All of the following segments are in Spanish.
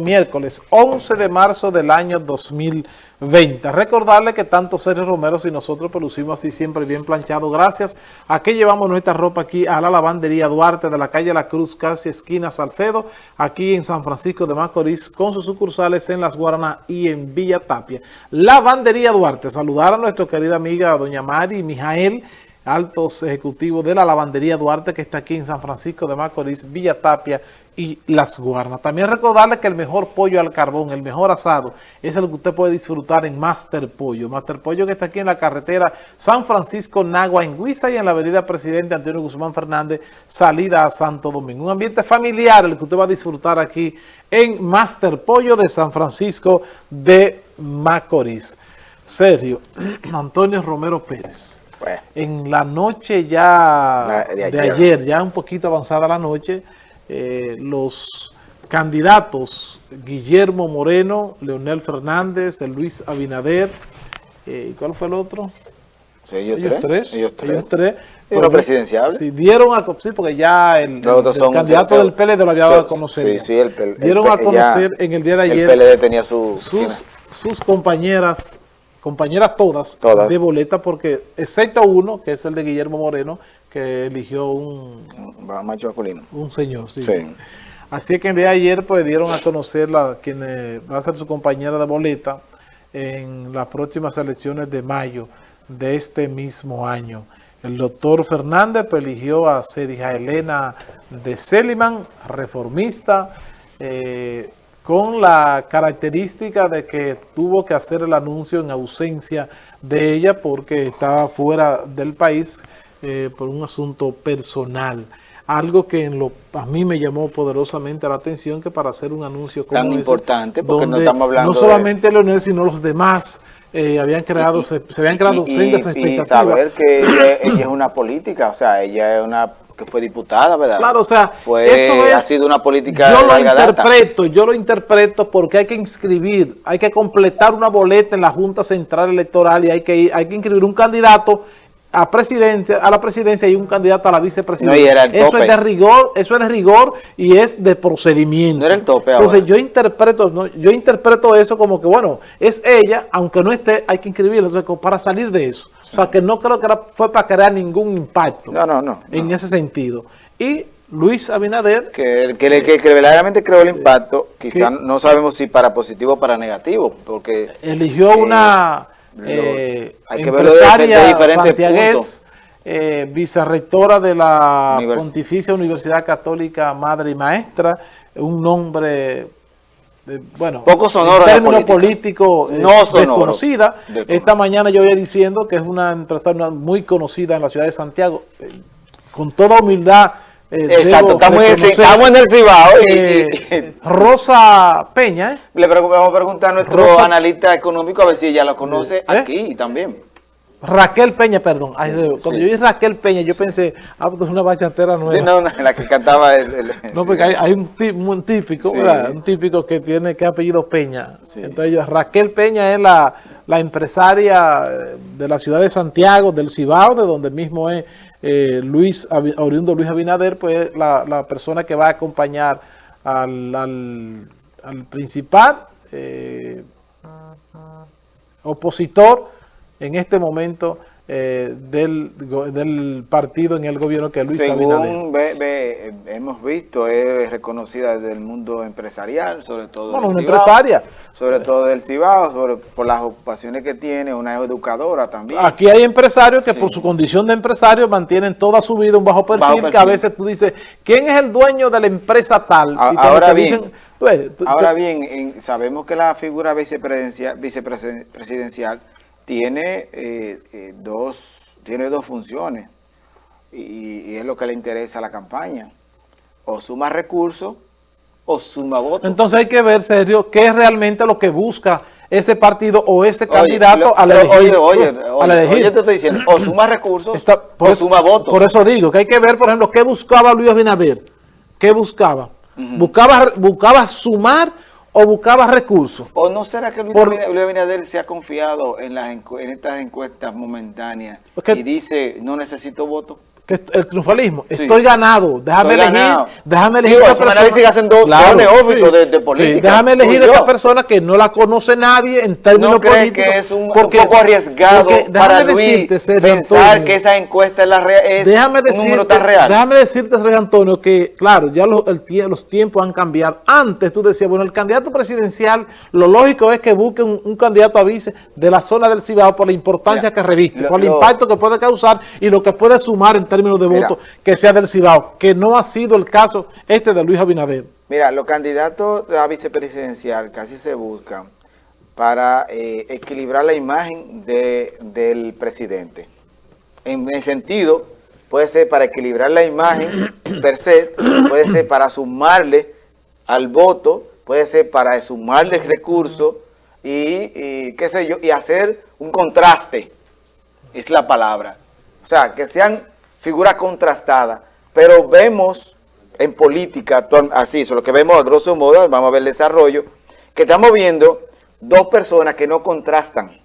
miércoles 11 de marzo del año 2020. Recordarle que tanto Sergio Romero y nosotros producimos así siempre bien planchado. Gracias a que llevamos nuestra ropa aquí a la lavandería Duarte de la calle La Cruz, casi esquina Salcedo, aquí en San Francisco de Macorís, con sus sucursales en Las Guaranas y en Villa Tapia. Lavandería Duarte, saludar a nuestra querida amiga doña Mari Mijael, altos ejecutivos de la lavandería Duarte que está aquí en San Francisco de Macorís, Villa Tapia y Las Guarnas. También recordarle que el mejor pollo al carbón, el mejor asado, es el que usted puede disfrutar en Master Pollo. Master Pollo que está aquí en la carretera San Francisco, Nagua, en Huiza y en la avenida Presidente Antonio Guzmán Fernández, salida a Santo Domingo. Un ambiente familiar el que usted va a disfrutar aquí en Master Pollo de San Francisco de Macorís. Sergio, Antonio Romero Pérez. En la noche ya de, ayer. ya un poquito avanzada la noche, eh, los candidatos Guillermo Moreno, Leonel Fernández, Luis Abinader, eh, ¿y cuál fue el otro? ellos, tres, Ellos tres. Ellos presidencial. Sí, dieron a sí, porque ya el, candidato del PLD lo había dado a conocer. Sí, sí, el, dieron a conocer en el día de ayer. El PLD tenía sus, sus compañeras compañeras todas, de boleta, porque excepto uno, que es el de Guillermo Moreno, que eligió un... Macho Acolino. Un señor, sí. Así que en día de ayer pues dieron a conocer la, quien va a ser su compañera de boleta en las próximas elecciones de mayo de este mismo año. El doctor Fernández pues, eligió a Serija Elena de Seliman, reformista, eh, con la característica de que tuvo que hacer el anuncio en ausencia de ella porque estaba fuera del país eh, por un asunto personal. Algo que en lo, a mí me llamó poderosamente la atención que para hacer un anuncio como Tan importante porque no estamos hablando No solamente Leonel, sino los demás eh, habían creado, se, habían creado y, expectativas. Y saber que ella, ella es una política, o sea, ella es una que fue diputada, ¿verdad? Claro, o sea, fue, eso ha sido una política Yo lo interpreto, yo lo interpreto porque hay que inscribir, hay que completar una boleta en la Junta Central Electoral y hay que, hay que inscribir un candidato a presidente, a la presidencia y un candidato a la vicepresidencia. eso es de rigor, eso es de rigor y es de procedimiento. No era el tope Entonces yo interpreto, yo interpreto eso como que bueno, es ella, aunque no esté, hay que inscribirla, entonces para salir de eso. O sea que no creo que fue para crear ningún impacto. No, no, no. En ese sentido. Y Luis Abinader. Que, que, que, que verdaderamente creó el impacto, quizás no sabemos si para positivo o para negativo, porque... Eligió eh, una eh, hay que empresaria santiagués, eh, vicerrectora de la Pontificia Universidad Católica Madre y Maestra, un nombre bueno, poco sonoro en término político, eh, no desconocida. Esta mañana yo iba diciendo que es una empresaria muy conocida en la ciudad de Santiago. Eh, con toda humildad. Eh, Exacto, estamos, en el Cibao. Rosa Peña. Le vamos a preguntar a nuestro analista económico a ver si ella lo conoce aquí también. Raquel Peña, perdón. cuando yo vi Raquel Peña, yo pensé, ah, pues es una bachatera nueva. Sí, no, la que cantaba el... no, porque hay, un, típico, Un típico que tiene que apellido Peña. Entonces, Raquel Peña es la, empresaria de la ciudad de Santiago, del Cibao, de donde mismo es eh, Luis, oriundo Luis Abinader, pues la, la persona que va a acompañar al, al, principal eh, opositor en este momento eh, del, del, partido en el gobierno que Luis Según hemos visto, es reconocida desde el mundo empresarial, sobre todo bueno, una empresaria. Sobre todo del Cibao, por las ocupaciones que tiene, una educadora también. Aquí hay empresarios que por su condición de empresario mantienen toda su vida un bajo perfil, que a veces tú dices, ¿quién es el dueño de la empresa tal? ahora bien, pues, ahora bien sabemos que la figura vicepresidencial, vicepresidencial tiene, eh, eh, dos, tiene dos funciones y, es lo que le interesa a la campaña. O suma recursos o suma votos. Entonces hay que ver, serio, qué es realmente lo que busca ese partido o ese candidato a la elegir. Oye, oye, oye, te estoy diciendo, o suma recursos o suma votos. Por eso digo que hay que ver, por ejemplo, qué buscaba Luis Abinader. ¿Qué buscaba? buscaba, buscaba sumar o buscaba recursos. ¿O no será que Luis, Abinader se ha confiado en, las en estas encuestas momentáneas y dice, no necesito votos? Que el triunfalismo, estoy ganado, déjame elegir, déjame elegir a esta persona. hacen dos, claro, neófitos de, de, política. déjame elegir a esta persona que no la conoce nadie en términos ¿No políticos. que es un, porque, un poco arriesgado para Luis pensar que esa encuesta es, la es déjame un número tan real? Déjame decirte, Sergio Antonio, que claro, ya los, el, los tiempos han cambiado. Antes tú decías, bueno, el candidato presidencial, lo lógico es que busque un, candidato a vice de la zona del Cibao por la importancia que reviste, por el impacto que puede causar y lo que puede sumar en términos de votos que sea del Cibao, que no ha sido el caso este de Luis Abinader. Mira, los candidatos a vicepresidencial casi se buscan para eh, equilibrar la imagen de, del presidente. En el sentido, puede ser para equilibrar la imagen per se, puede ser para sumarle al voto, puede ser para sumarle recursos y, y qué sé yo, y hacer un contraste, es la palabra. O sea, que sean figura contrastada, pero vemos en política, así, eso lo que vemos a grosso modo, vamos a ver el desarrollo, que estamos viendo dos personas que no contrastan.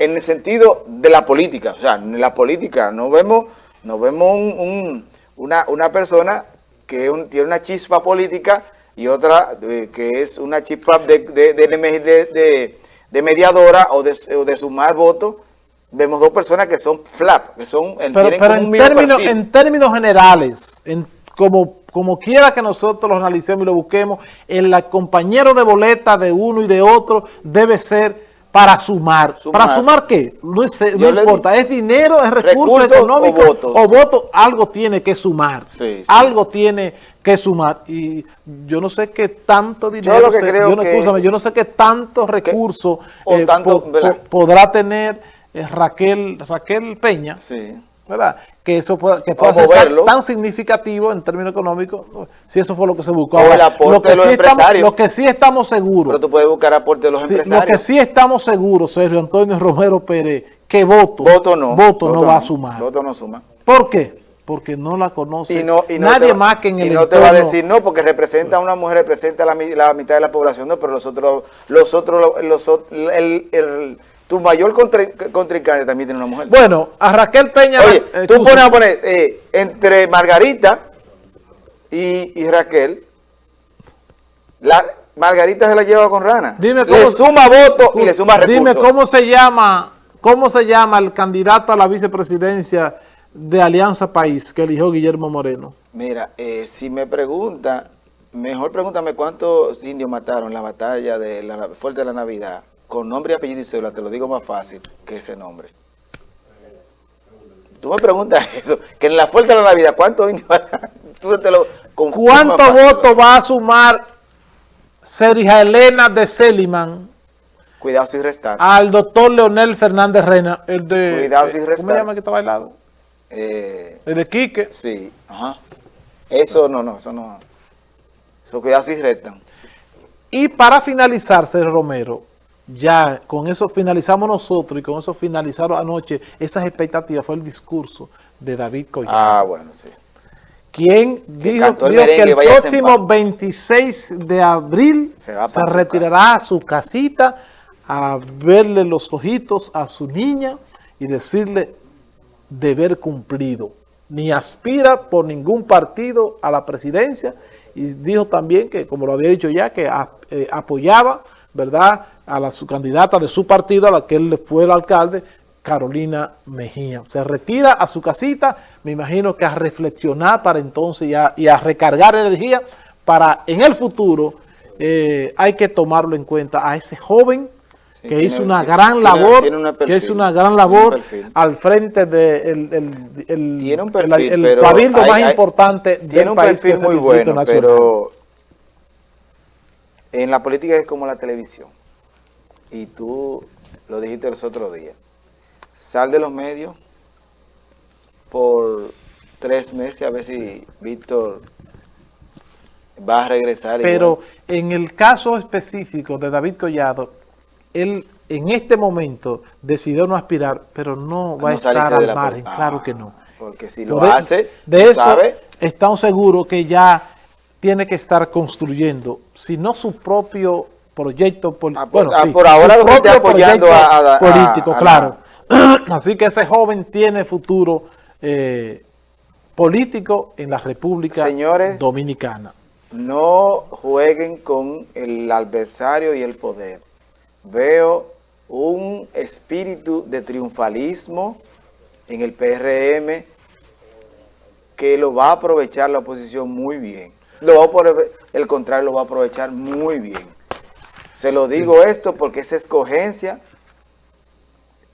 En el sentido de la política, o sea, en la política no vemos, no vemos una, persona que tiene una chispa política y otra eh, que es una chispa de, de, mediadora o de, o de sumar votos vemos dos personas que son flap, que son pero, pero en, términos, en términos generales, en, como, como quiera que nosotros lo analicemos y lo busquemos, el compañero de boleta de uno y de otro debe ser para sumar. ¿Para sumar qué? No, importa, es dinero, es recurso económico o voto. algo tiene que sumar. Algo tiene que sumar. Y yo no sé qué tanto dinero, yo, no, yo no sé qué tanto recurso eh, podrá tener Raquel, Raquel Peña, ¿verdad? Que eso pueda, que pueda ser tan significativo en términos económicos, si eso fue lo que se buscó. el aporte de los empresarios. lo que sí estamos seguros. Pero tú puedes buscar aporte de los empresarios. Lo que sí estamos seguros, Sergio Antonio Romero Pérez, que voto, voto no, voto, no va a sumar. Voto no suma. ¿Por qué? Porque no la conoce nadie más que en el Y no te va a decir no, porque representa a una mujer, representa la, la mitad de la población, no, pero los otros, los otros, los, el tu mayor contrincante también tiene una mujer. Bueno, a Raquel Peña... Oye, eh, tú pones a poner eh, entre Margarita y, Raquel, la Margarita se la lleva con Rana. Dime le suma votos y le suma recursos. Dime cómo se llama, cómo se llama el candidato a la vicepresidencia de Alianza País que eligió Guillermo Moreno. Mira, eh, si me pregunta, mejor pregúntame cuántos indios mataron en la batalla de la Fuerte de la Navidad con nombre y apellido y cédula, te lo digo más fácil que ese nombre. Tú me preguntas eso, que en la fuerza de la Navidad, ¿cuántos indios ¿Cuántos votos va a sumar Sergio Elena de Seliman? Cuidado sin restar. Al doctor Leonel Fernández Reina, el de... Cuidado sin restar. ¿Cómo se llama que está bailado? Eh, el de Quique. Sí, ajá. Eso no, no, eso no. Eso cuidado sin restan. Y para finalizar, Sergio Romero, ya con eso finalizamos nosotros y con eso finalizaron anoche esas expectativas, fue el discurso de David Collado. Ah, bueno, sí. Quien dijo, que el próximo 26 de abril se, retirará a su casita a verle los ojitos a su niña y decirle deber cumplido. Ni aspira por ningún partido a la presidencia y dijo también que, como lo había dicho ya, que eh, apoyaba ¿verdad?, a la su candidata de su partido, a la que él fue el alcalde, Carolina Mejía. Se retira a su casita, me imagino que a reflexionar para entonces y a, recargar energía para en el futuro eh, hay que tomarlo en cuenta a ese joven que hizo una gran labor, que hizo una gran labor al frente del de el, tiene perfil, el, cabildo más importante del país. Tiene un perfil muy bueno, pero en la política es como la televisión. Y tú lo dijiste los otros días. Sal de los medios por tres meses a ver si Víctor va a regresar. Pero en el caso específico de David Collado, él en este momento decidió no aspirar, pero no va a estar al margen, claro que no. Porque si lo hace, de eso estamos seguros que ya tiene que estar construyendo, si no su propio proyecto, ah, bueno, ah, por ahora lo está apoyando a, político, claro. Así que ese joven tiene futuro eh, político en la República Señores, Dominicana. No jueguen con el adversario y el poder. Veo un espíritu de triunfalismo en el PRM que lo va a aprovechar la oposición muy bien. Lo va a, el contrario lo va a aprovechar muy bien. Se lo digo esto porque esa escogencia,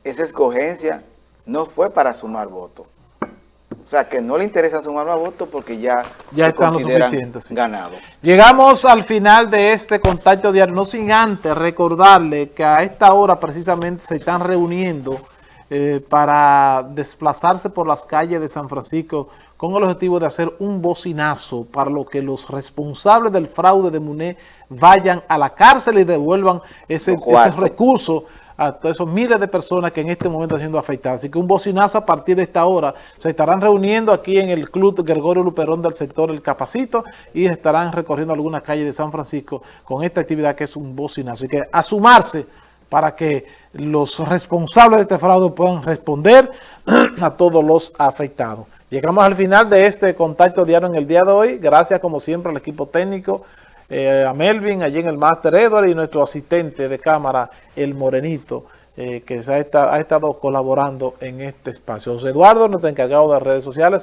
esa escogencia no fue para sumar votos. O sea, que no le interesa sumar más votos porque ya, ya están suficientes, ganados. Llegamos al final de este contacto diario, no sin antes recordarle que a esta hora precisamente se están reuniendo eh, para desplazarse por las calles de San Francisco con el objetivo de hacer un bocinazo para lo que los responsables del fraude de MUNE vayan a la cárcel y devuelvan ese, ese recurso a todos esos miles de personas que en este momento están siendo afectadas. Así que un bocinazo a partir de esta hora. Se estarán reuniendo aquí en el Club Gregorio Luperón del sector El Capacito y estarán recorriendo algunas calles de San Francisco con esta actividad que es un bocinazo. Así que a sumarse para que los responsables de este fraude puedan responder a todos los afectados. Llegamos al final de este contacto diario en el día de hoy. Gracias como siempre al equipo técnico eh, a Melvin, allí en el Master Edward y nuestro asistente de cámara, el Morenito, eh, que ha, estado colaborando en este espacio. José Eduardo, nuestro encargado de redes sociales.